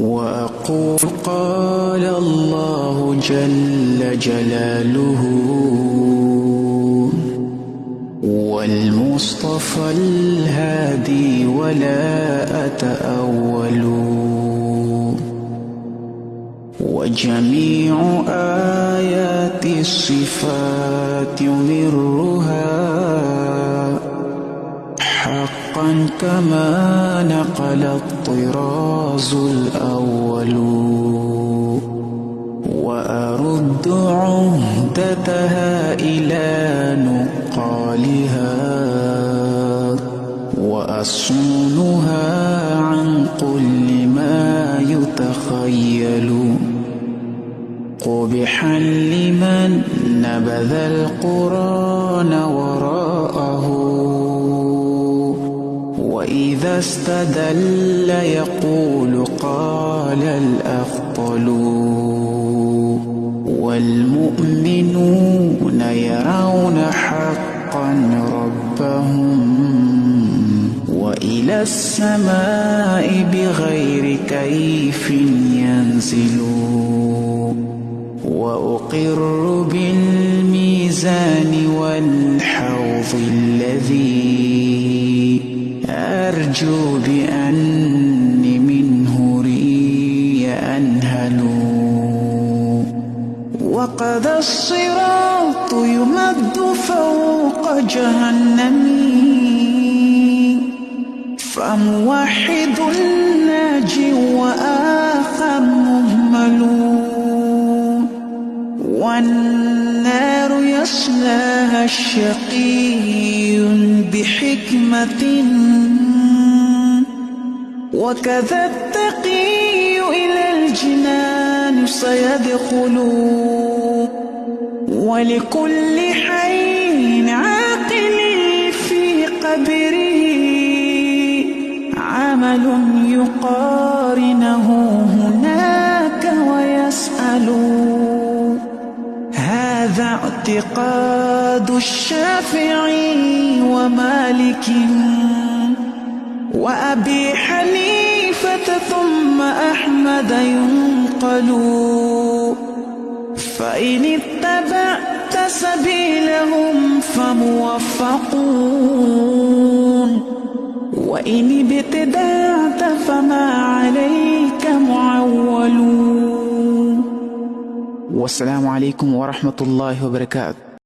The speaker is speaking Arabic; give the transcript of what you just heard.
وأقول قال الله جل جلاله والمصطفى الهادي ولا أتأول وجميع آيات الصفات يمرها حقا كما نقل الطراز الأول. وأرد عهدتها إلى نقالها. وأصونها عن كل ما يتخيل. قبحا لمن نبذ القرآن وراءه. وإذا استدل يقول قال الأفضل والمؤمنون يرون حقا ربهم وإلى السماء بغير كيف ينزلون وأقر بالميزان والحوض الذي أرجو بأني منه ري أنهل. وقد الصراط يمد فوق جهنم. فموحد ناجي وآخر مهمل. والنار يصلاها الشقي بحكمة وكذا التقي إلى الجنان سيدخل. ولكل حي عاقل في قبره عمل يقارنه هناك ويسأل. هذا اعتقاد الشافعي ومالك. وأبي حنيفة ثم أحمد ينقل. فإن اتبعت سبيلهم فموفقون. وإن ابتدعت فما عليك معولون. والسلام عليكم ورحمة الله وبركاته.